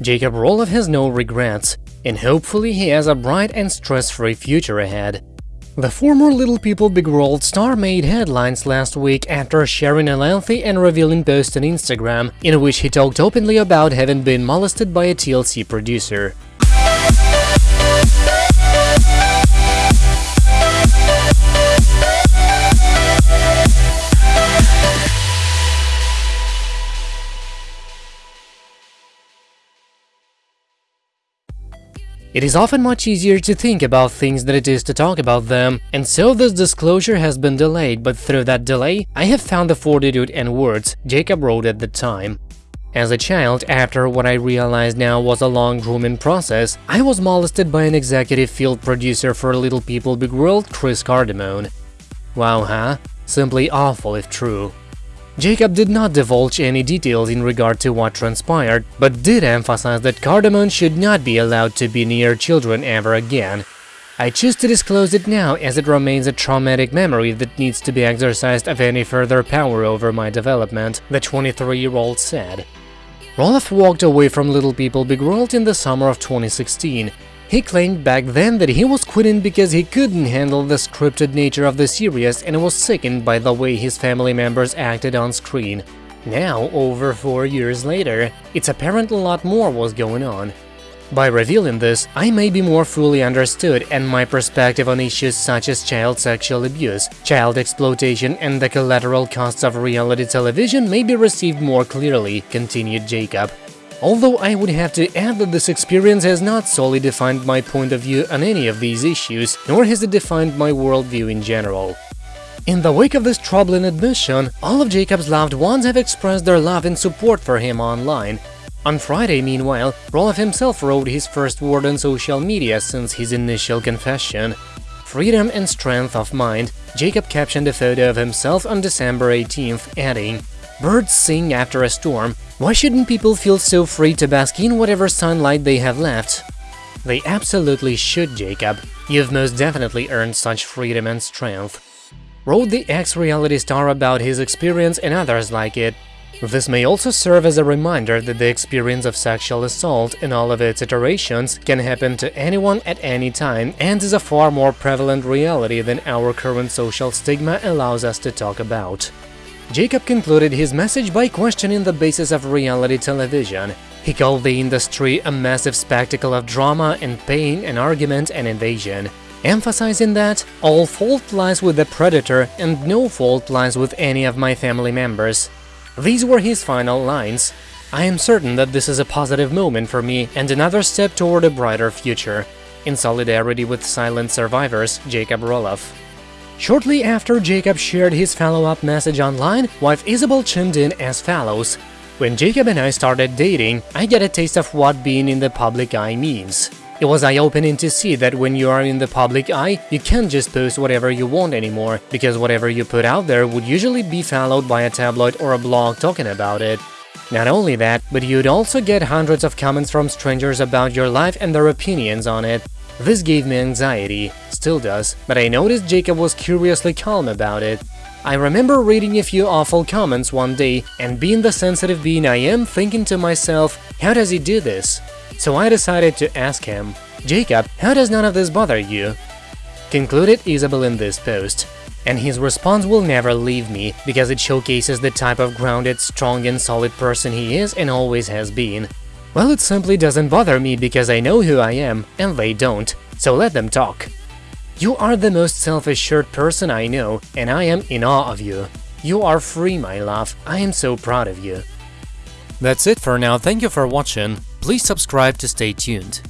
Jacob Roloff has no regrets, and hopefully he has a bright and stress-free future ahead. The former Little People Big World star made headlines last week after sharing a lengthy and revealing post on Instagram, in which he talked openly about having been molested by a TLC producer. It is often much easier to think about things than it is to talk about them, and so this disclosure has been delayed, but through that delay, I have found the fortitude and words Jacob wrote at the time. As a child, after what I realize now was a long grooming process, I was molested by an executive field producer for Little People Big World, Chris Cardamone. Wow, huh? Simply awful if true. Jacob did not divulge any details in regard to what transpired, but did emphasize that Cardamone should not be allowed to be near children ever again. I choose to disclose it now as it remains a traumatic memory that needs to be exorcised of any further power over my development, the 23-year-old said. Roloff walked away from Little People Big World in the summer of 2016, he claimed back then that he was quitting because he couldn't handle the scripted nature of the series and was sickened by the way his family members acted on screen. Now, over four years later, it's apparent a lot more was going on. By revealing this, I may be more fully understood and my perspective on issues such as child sexual abuse, child exploitation and the collateral costs of reality television may be received more clearly, continued Jacob. Although I would have to add that this experience has not solely defined my point of view on any of these issues, nor has it defined my worldview in general. In the wake of this troubling admission, all of Jacob's loved ones have expressed their love and support for him online. On Friday, meanwhile, Roloff himself wrote his first word on social media since his initial confession. Freedom and strength of mind, Jacob captioned a photo of himself on December 18th, adding, Birds sing after a storm, why shouldn't people feel so free to bask in whatever sunlight they have left? They absolutely should, Jacob. You've most definitely earned such freedom and strength. Wrote the ex-reality star about his experience and others like it. This may also serve as a reminder that the experience of sexual assault in all of its iterations can happen to anyone at any time and is a far more prevalent reality than our current social stigma allows us to talk about. Jacob concluded his message by questioning the basis of reality television. He called the industry a massive spectacle of drama and pain and argument and invasion, emphasizing that all fault lies with the predator and no fault lies with any of my family members. These were his final lines. I am certain that this is a positive moment for me and another step toward a brighter future. In solidarity with silent survivors, Jacob Roloff. Shortly after Jacob shared his follow-up message online, wife Isabel chimed in as follows. When Jacob and I started dating, I get a taste of what being in the public eye means. It was eye-opening to see that when you are in the public eye, you can't just post whatever you want anymore, because whatever you put out there would usually be followed by a tabloid or a blog talking about it. Not only that, but you'd also get hundreds of comments from strangers about your life and their opinions on it. This gave me anxiety, still does, but I noticed Jacob was curiously calm about it. I remember reading a few awful comments one day and being the sensitive being I am thinking to myself, how does he do this? So I decided to ask him, Jacob, how does none of this bother you? Concluded Isabel in this post. And his response will never leave me, because it showcases the type of grounded, strong and solid person he is and always has been. Well, it simply doesn't bother me because I know who I am, and they don't, so let them talk. You are the most self-assured person I know, and I am in awe of you. You are free, my love, I am so proud of you. That's it for now, thank you for watching, please subscribe to stay tuned.